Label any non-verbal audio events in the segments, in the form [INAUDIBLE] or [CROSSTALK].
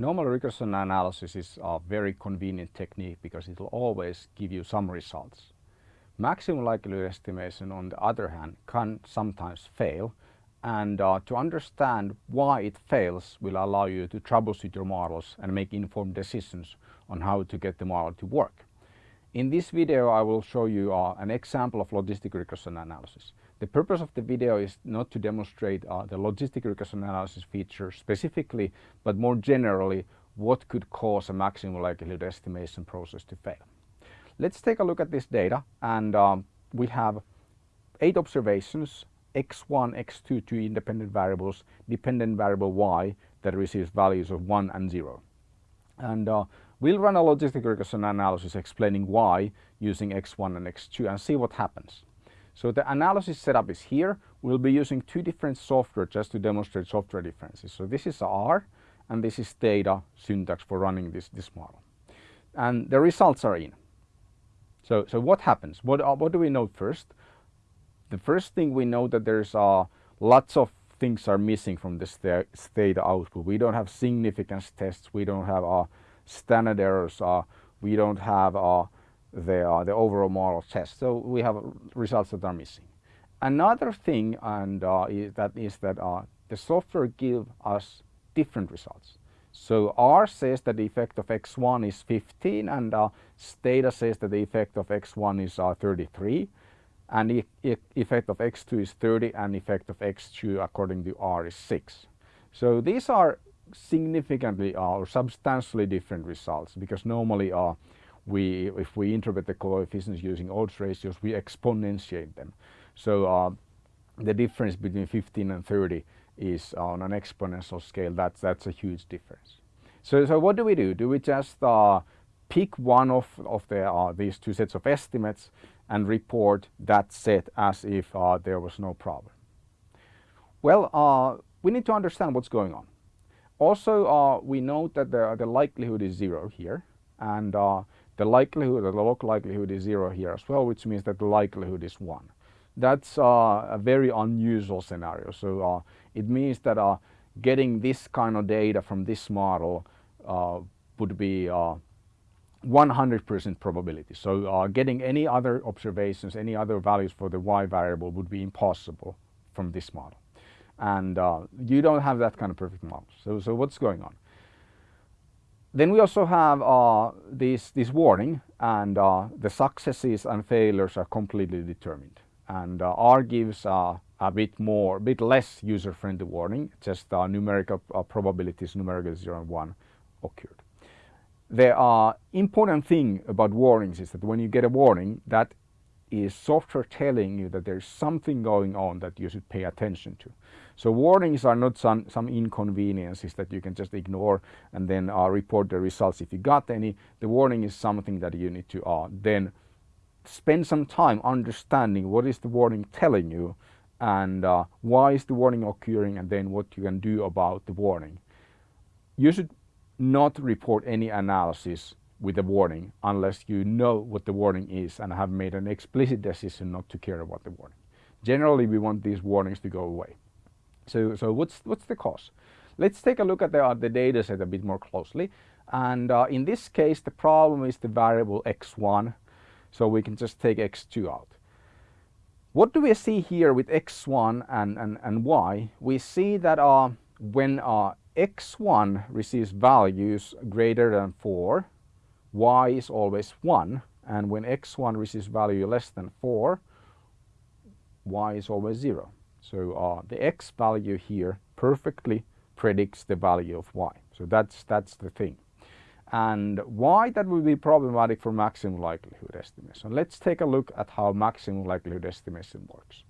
Normal regression analysis is a very convenient technique because it will always give you some results. Maximum likelihood estimation on the other hand can sometimes fail and uh, to understand why it fails will allow you to troubleshoot your models and make informed decisions on how to get the model to work. In this video I will show you uh, an example of logistic regression analysis. The purpose of the video is not to demonstrate uh, the logistic regression analysis feature specifically, but more generally what could cause a maximum likelihood estimation process to fail. Let's take a look at this data and um, we have eight observations x1, x2, two independent variables, dependent variable y that receives values of 1 and 0. And uh, we'll run a logistic regression analysis explaining why using x1 and x2 and see what happens. So the analysis setup is here. We'll be using two different software just to demonstrate software differences. So this is R and this is Stata syntax for running this, this model. And the results are in. So, so what happens? What, uh, what do we know first? The first thing we know that there's uh, lots of things are missing from this Stata output. We don't have significance tests. We don't have uh, standard errors. Uh, we don't have uh, the, uh, the overall model test. So we have results that are missing. Another thing and uh, is that is that uh, the software give us different results. So R says that the effect of x1 is 15 and uh, Stata says that the effect of x1 is uh, 33 and the effect of x2 is 30 and effect of x2 according to R is 6. So these are significantly uh, or substantially different results because normally uh, we, if we interpret the coefficients using odds ratios, we exponentiate them. So uh, the difference between 15 and 30 is on an exponential scale. That's, that's a huge difference. So, so what do we do? Do we just uh, pick one of, of the, uh, these two sets of estimates and report that set as if uh, there was no problem? Well, uh, we need to understand what's going on. Also, uh, we note that the, the likelihood is zero here and the likelihood, the log likelihood is zero here as well, which means that the likelihood is one. That's uh, a very unusual scenario. So uh, it means that uh, getting this kind of data from this model uh, would be 100% uh, probability. So uh, getting any other observations, any other values for the y variable would be impossible from this model. And you don't have that kind of perfect model. So, so what's going on? Then we also have uh, this, this warning and uh, the successes and failures are completely determined. And uh, R gives uh, a bit more, a bit less user-friendly warning, just uh, numerical uh, probabilities, numerical 0 and 1 occurred. The important thing about warnings is that when you get a warning, that is software telling you that there's something going on that you should pay attention to. So warnings are not some, some inconveniences that you can just ignore and then uh, report the results if you got any. The warning is something that you need to uh, then spend some time understanding what is the warning telling you and uh, why is the warning occurring and then what you can do about the warning. You should not report any analysis with a warning unless you know what the warning is and have made an explicit decision not to care about the warning. Generally we want these warnings to go away. So, so what's, what's the cause? Let's take a look at the, uh, the data set a bit more closely. And uh, in this case, the problem is the variable x1. So we can just take x2 out. What do we see here with x1 and, and, and y? We see that uh, when uh, x1 receives values greater than 4, y is always 1. And when x1 receives value less than 4, y is always 0. So uh, the x value here perfectly predicts the value of y. So that's, that's the thing. And why that would be problematic for maximum likelihood estimation. Let's take a look at how maximum likelihood estimation works.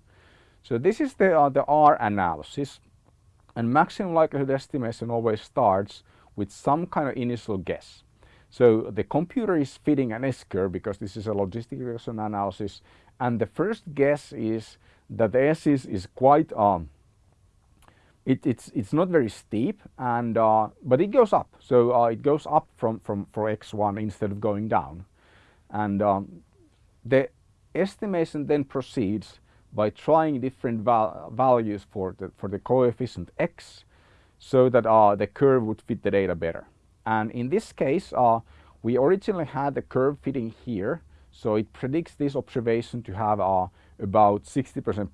So this is the, uh, the R analysis and maximum likelihood estimation always starts with some kind of initial guess. So the computer is fitting an S-curve because this is a logistic regression analysis and the first guess is that the S is, is quite, um, it, it's, it's not very steep and, uh, but it goes up. So uh, it goes up from, from, for X1 instead of going down. And um, the estimation then proceeds by trying different val values for the, for the coefficient X so that uh, the curve would fit the data better. And in this case, uh, we originally had the curve fitting here, so it predicts this observation to have uh, about 60%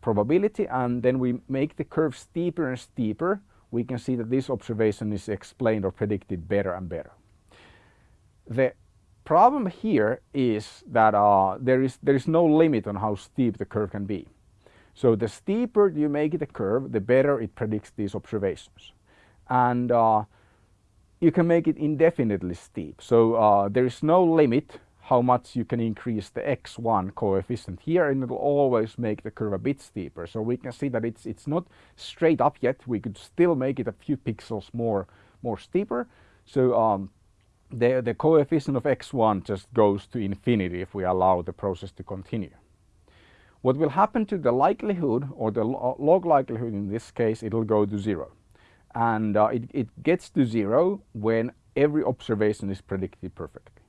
probability and then we make the curve steeper and steeper, we can see that this observation is explained or predicted better and better. The problem here is that uh, there, is, there is no limit on how steep the curve can be. So the steeper you make the curve, the better it predicts these observations. And uh, you can make it indefinitely steep. So uh, there is no limit how much you can increase the x1 coefficient here and it will always make the curve a bit steeper. So we can see that it's, it's not straight up yet. We could still make it a few pixels more, more steeper. So um, the, the coefficient of x1 just goes to infinity if we allow the process to continue. What will happen to the likelihood or the log likelihood in this case, it will go to zero. And uh, it, it gets to zero when every observation is predicted perfectly.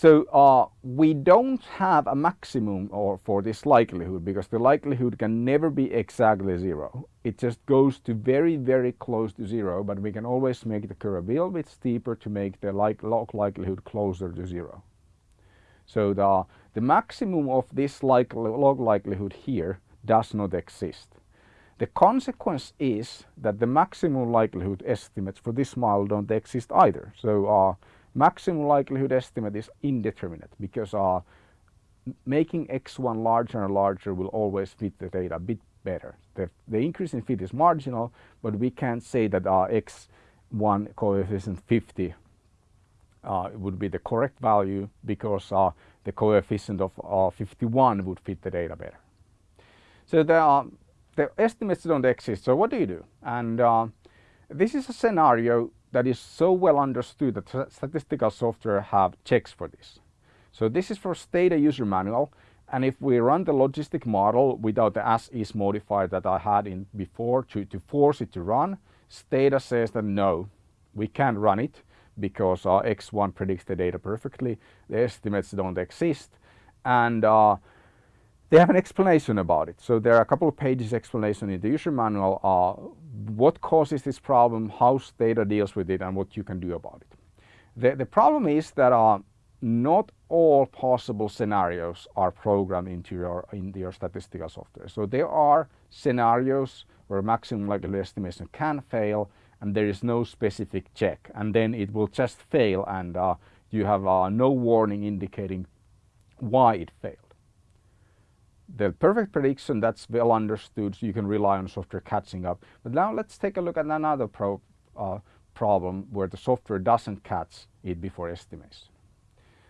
So uh, we don't have a maximum or for this likelihood because the likelihood can never be exactly zero. It just goes to very, very close to zero, but we can always make the curve a little bit steeper to make the like log likelihood closer to zero. So the, the maximum of this like, log likelihood here does not exist. The consequence is that the maximum likelihood estimates for this model don't exist either. So uh, maximum likelihood estimate is indeterminate because uh, making x1 larger and larger will always fit the data a bit better. The, the increase in fit is marginal, but we can't say that uh, x1 coefficient 50 uh, would be the correct value because uh, the coefficient of uh, 51 would fit the data better. So the, the estimates don't exist. So what do you do? And uh, this is a scenario that is so well understood that statistical software have checks for this. So this is for Stata user manual and if we run the logistic model without the asis modifier that I had in before to, to force it to run, Stata says that no, we can't run it because uh, X1 predicts the data perfectly, the estimates don't exist and uh, they have an explanation about it. So there are a couple of pages explanation in the user manual uh, what causes this problem, how Stata deals with it and what you can do about it. The, the problem is that uh, not all possible scenarios are programmed into your, into your statistical software. So there are scenarios where maximum likelihood estimation can fail and there is no specific check and then it will just fail and uh, you have uh, no warning indicating why it failed the perfect prediction that's well understood so you can rely on software catching up. But now let's take a look at another pro, uh, problem where the software doesn't catch it before estimation.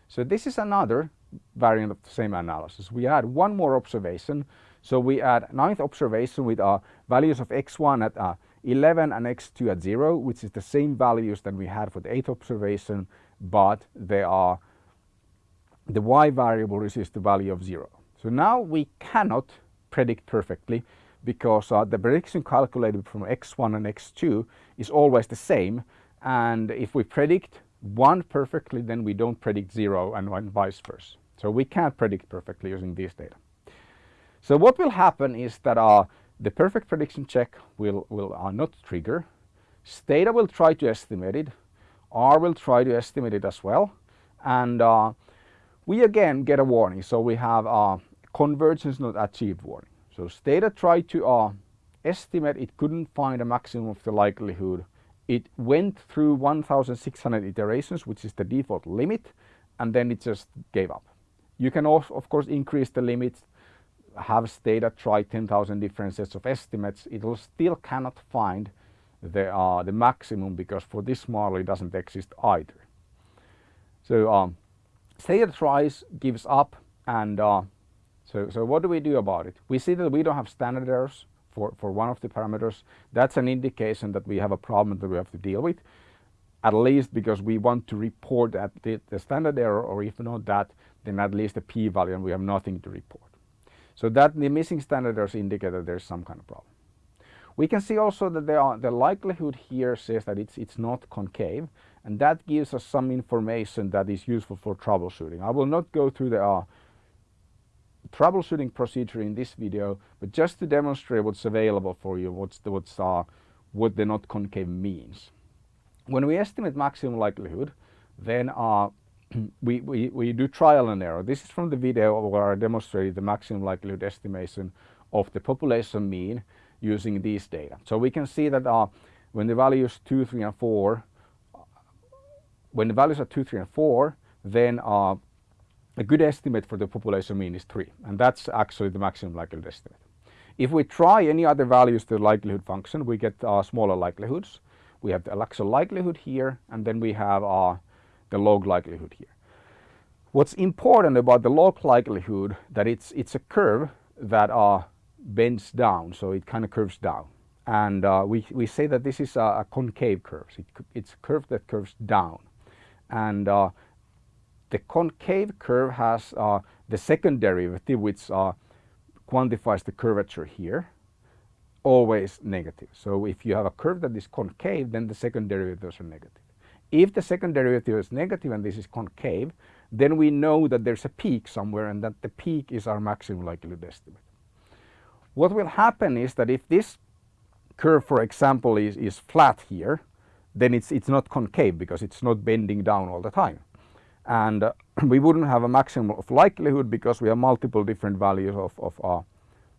So this is another variant of the same analysis. We add one more observation. So we add ninth observation with uh, values of x1 at uh, 11 and x2 at 0, which is the same values that we had for the eighth observation, but they are the y variable is the value of 0. So now we cannot predict perfectly because uh, the prediction calculated from x1 and x2 is always the same and if we predict one perfectly then we don't predict zero and, vice versa. So we can't predict perfectly using these data. So what will happen is that uh, the perfect prediction check will, will uh, not trigger. Stata will try to estimate it. R will try to estimate it as well. And uh, we again get a warning. So we have uh, convergence not achieved warning. So Stata tried to uh, estimate it couldn't find a maximum of the likelihood. It went through 1600 iterations, which is the default limit, and then it just gave up. You can also, of course, increase the limits, have Stata try 10,000 different sets of estimates. It will still cannot find the, uh, the maximum because for this model it doesn't exist either. So um, Stata tries, gives up, and uh, so, so what do we do about it? We see that we don't have standard errors for, for one of the parameters. That's an indication that we have a problem that we have to deal with, at least because we want to report the, the standard error, or if not that, then at least a p-value and we have nothing to report. So that the missing standard errors indicate that there's some kind of problem. We can see also that R, the likelihood here says that it's, it's not concave and that gives us some information that is useful for troubleshooting. I will not go through the uh, troubleshooting procedure in this video, but just to demonstrate what's available for you, what's the, what's, uh, what the not concave means. when we estimate maximum likelihood, then uh, [CLEARS THROAT] we, we, we do trial and error. This is from the video where I demonstrated the maximum likelihood estimation of the population mean using these data. So we can see that uh, when the values 2, 3 and 4, when the values are 2, 3 and 4, then uh, a good estimate for the population mean is 3 and that's actually the maximum likelihood estimate. If we try any other values to the likelihood function we get uh, smaller likelihoods. We have the actual likelihood here and then we have uh, the log likelihood here. What's important about the log likelihood that it's it's a curve that uh, bends down so it kind of curves down and uh, we, we say that this is a, a concave curve. It, it's a curve that curves down and uh, the concave curve has uh, the second derivative which uh, quantifies the curvature here always negative. So if you have a curve that is concave then the second derivatives are negative. If the second derivative is negative and this is concave then we know that there's a peak somewhere and that the peak is our maximum likelihood estimate. What will happen is that if this curve for example is, is flat here then it's, it's not concave because it's not bending down all the time and uh, [CLEARS THROAT] we wouldn't have a maximum of likelihood because we have multiple different values of, of, uh,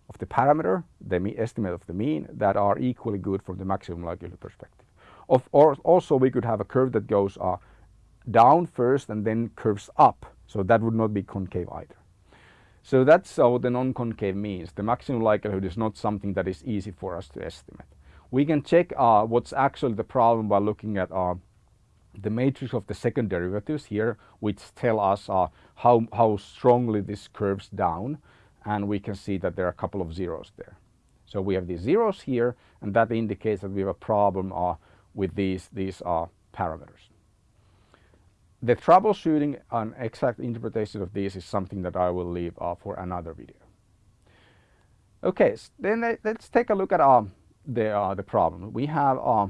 of the parameter, the estimate of the mean that are equally good from the maximum likelihood perspective. Of, or also we could have a curve that goes uh, down first and then curves up so that would not be concave either. So that's what the non-concave means. The maximum likelihood is not something that is easy for us to estimate. We can check uh, what's actually the problem by looking at uh, the matrix of the second derivatives here which tell us uh, how, how strongly this curves down and we can see that there are a couple of zeros there. So we have these zeros here and that indicates that we have a problem uh, with these, these uh, parameters. The troubleshooting and exact interpretation of these is something that I will leave uh, for another video. Okay, so then let's take a look at uh, the, uh, the problem. We have uh,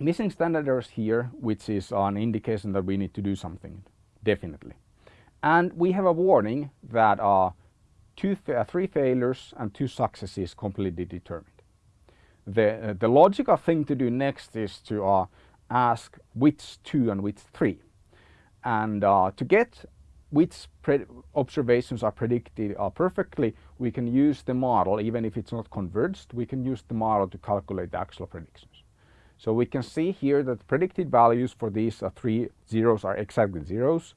missing standard errors here, which is an indication that we need to do something, definitely. And we have a warning that uh, two, uh, three failures and two successes completely determined. The, uh, the logical thing to do next is to uh, ask which two and which three. And uh, to get which observations are predicted uh, perfectly, we can use the model, even if it's not converged, we can use the model to calculate the actual predictions. So we can see here that the predicted values for these three zeros are exactly zeros.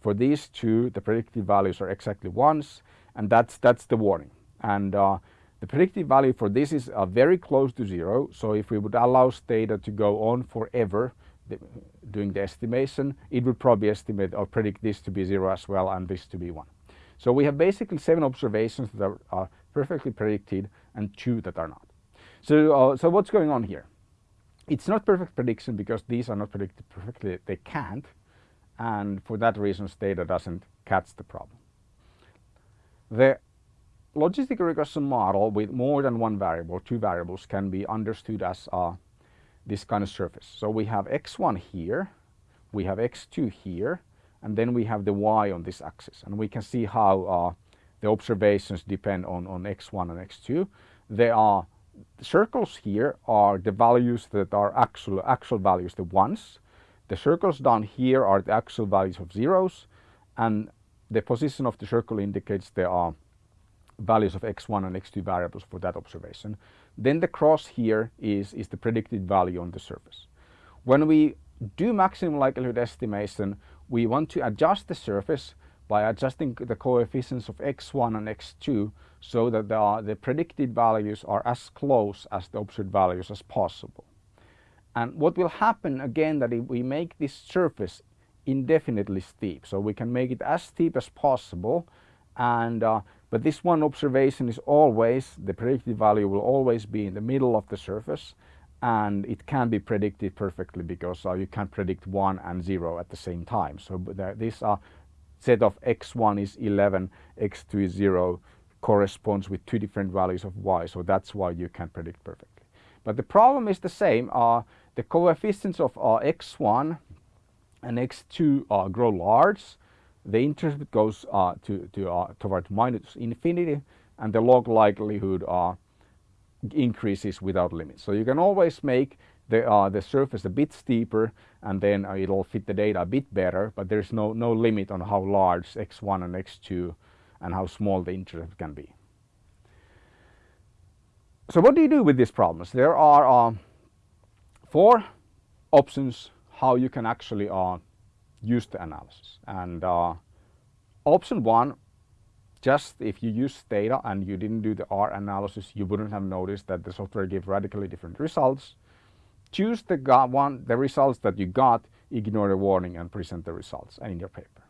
For these two, the predicted values are exactly ones, and that's, that's the warning. And uh, the predicted value for this is uh, very close to zero. So if we would allow Stata to go on forever the, doing the estimation, it would probably estimate or predict this to be zero as well and this to be one. So we have basically seven observations that are, are perfectly predicted and two that are not. So, uh, so what's going on here? It's not perfect prediction because these are not predicted perfectly. They can't. And for that reason, Stata doesn't catch the problem. The logistic regression model with more than one variable, two variables, can be understood as uh, this kind of surface. So we have x1 here, we have x2 here, and then we have the y on this axis. And we can see how uh, the observations depend on, on x1 and x2. They are the circles here are the values that are actual, actual values, the ones. The circles down here are the actual values of zeros and the position of the circle indicates there are values of x1 and x2 variables for that observation. Then the cross here is, is the predicted value on the surface. When we do maximum likelihood estimation, we want to adjust the surface by adjusting the coefficients of x1 and x2 so that the, the predicted values are as close as the observed values as possible. And what will happen again that if we make this surface indefinitely steep, so we can make it as steep as possible and uh, but this one observation is always, the predicted value will always be in the middle of the surface and it can be predicted perfectly because uh, you can predict 1 and 0 at the same time. So uh, set of x1 is 11, x2 is 0, corresponds with two different values of y. So that's why you can predict perfectly. But the problem is the same. Uh, the coefficients of uh, x1 and x2 uh, grow large. The intercept goes uh, to, to uh, toward minus infinity and the log likelihood uh, increases without limits. So you can always make the, uh, the surface a bit steeper and then uh, it'll fit the Stata a bit better, but there's no, no limit on how large x1 and x2 and how small the intercept can be. So what do you do with these problems? There are uh, four options how you can actually uh, use the analysis. And uh, option one, just if you use data and you didn't do the R analysis, you wouldn't have noticed that the software gave radically different results. Choose the one, the results that you got, ignore the warning and present the results in your paper.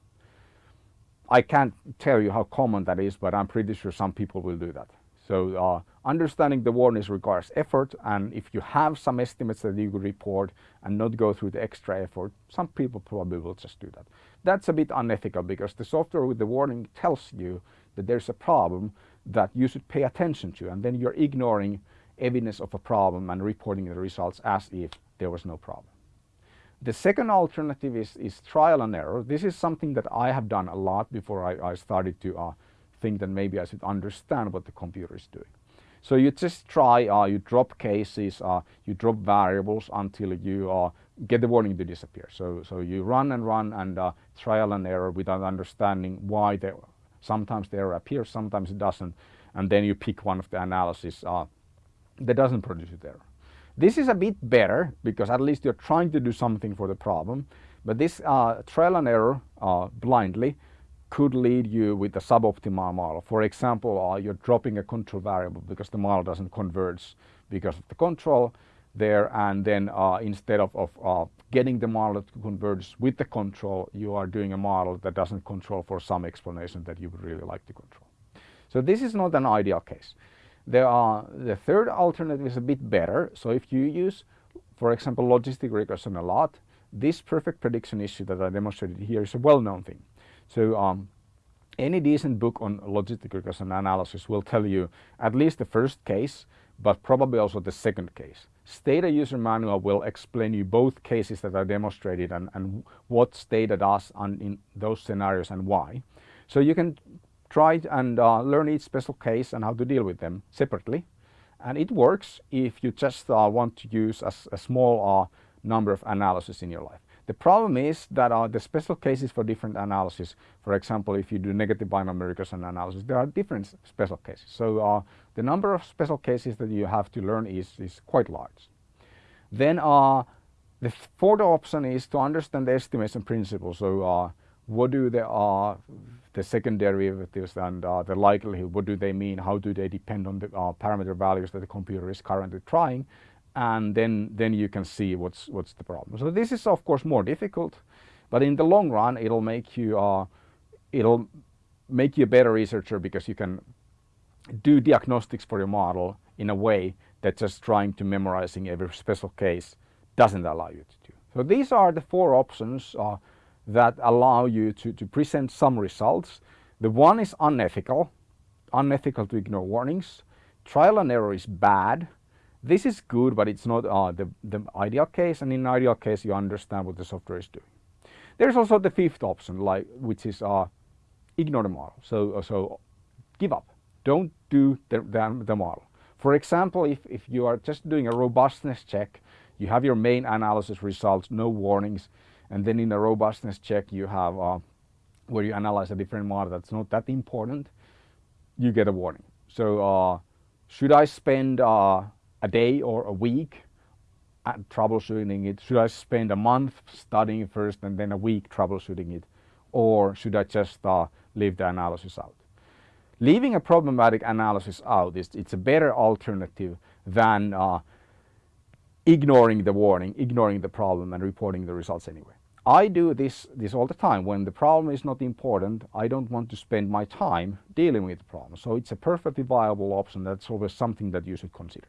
I can't tell you how common that is, but I'm pretty sure some people will do that. So uh, understanding the warnings requires effort and if you have some estimates that you could report and not go through the extra effort, some people probably will just do that. That's a bit unethical because the software with the warning tells you that there's a problem that you should pay attention to and then you're ignoring evidence of a problem and reporting the results as if there was no problem. The second alternative is, is trial and error. This is something that I have done a lot before I, I started to uh, think that maybe I should understand what the computer is doing. So you just try, uh, you drop cases, uh, you drop variables until you uh, get the warning to disappear. So, so you run and run and uh, trial and error without understanding why sometimes the error appears, sometimes it doesn't, and then you pick one of the analysis uh, that doesn't produce it error. This is a bit better because at least you're trying to do something for the problem, but this uh, trial and error blindly could lead you with a suboptimal model. For example, uh, you're dropping a control variable because the model doesn't converge because of the control there and then uh, instead of, of uh, getting the model to converge with the control, you are doing a model that doesn't control for some explanation that you would really like to control. So this is not an ideal case. The third alternative is a bit better. So if you use, for example, logistic regression a lot, this perfect prediction issue that I demonstrated here is a well-known thing. So um, any decent book on logistic regression analysis will tell you at least the first case, but probably also the second case. Stata user manual will explain you both cases that are demonstrated and, and what Stata does in those scenarios and why. So you can try and uh, learn each special case and how to deal with them separately. And it works if you just uh, want to use a, a small uh, number of analysis in your life. The problem is that uh, the special cases for different analysis, for example, if you do negative binomial regression analysis, there are different special cases. So uh, the number of special cases that you have to learn is, is quite large. Then uh, the fourth option is to understand the estimation principle. So uh, what do the, uh, the second derivatives and uh, the likelihood, what do they mean? How do they depend on the parameter values that the computer is currently trying? and then, then you can see what's, what's the problem. So this is of course more difficult, but in the long run it'll make you, uh, it'll make you a better researcher because you can do diagnostics for your model in a way that just trying to memorizing every special case doesn't allow you to do. So these are the four options uh, that allow you to, to present some results. The one is unethical, unethical to ignore warnings. Trial and error is bad this is good, but it's not uh, the, the ideal case. And in ideal case, you understand what the software is doing. There's also the fifth option, like which is uh, ignore the model. So, uh, so give up. Don't do the, the, the model. For example, if, if you are just doing a robustness check, you have your main analysis results, no warnings, and then in a robustness check you have uh, where you analyze a different model that's not that important, you get a warning. So uh, should I spend uh, a day or a week troubleshooting it? Should I spend a month studying first and then a week troubleshooting it? Or should I just uh, leave the analysis out? Leaving a problematic analysis out is it's a better alternative than uh, ignoring the warning, ignoring the problem and reporting the results anyway. I do this, this all the time. When the problem is not important, I don't want to spend my time dealing with the problem. So it's a perfectly viable option. That's always something that you should consider.